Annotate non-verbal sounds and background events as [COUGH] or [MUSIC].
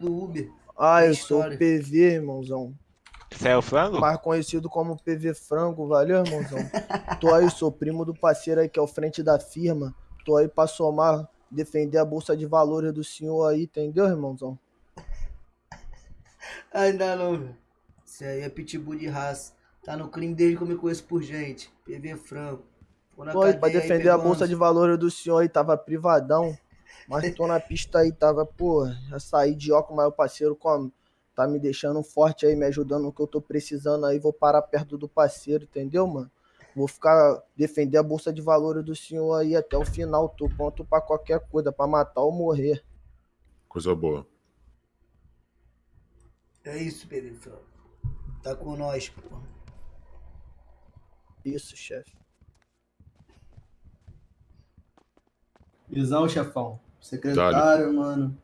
do Uber. Ah, eu História. sou o PV, irmãozão. Você é o frango? Mais conhecido como PV Frango, valeu, irmãozão? Tô aí, sou primo do parceiro aí que é o frente da firma. Tô aí pra somar, defender a bolsa de valores do senhor aí, entendeu, irmãozão? [LAUGHS] Ainda não, velho. Isso aí é pitbull de raça. Tá no crime desde que eu me conheço por gente. PV Franco. Tô aí pra defender a pegando bolsa de valores do senhor aí, tava privadão. Mas tô na pista aí, tava, pô, já saí de óculos, mas o parceiro como? Tá me deixando forte aí, me ajudando no que eu tô precisando aí, vou parar perto do parceiro, entendeu, mano? Vou ficar, defender a bolsa de valores do senhor aí até o final, tô pronto pra qualquer coisa, pra matar ou morrer. Coisa boa. É isso, Franco. Tá com nós, porra. Isso, chefe. Visão, chefão. Secretário, mano.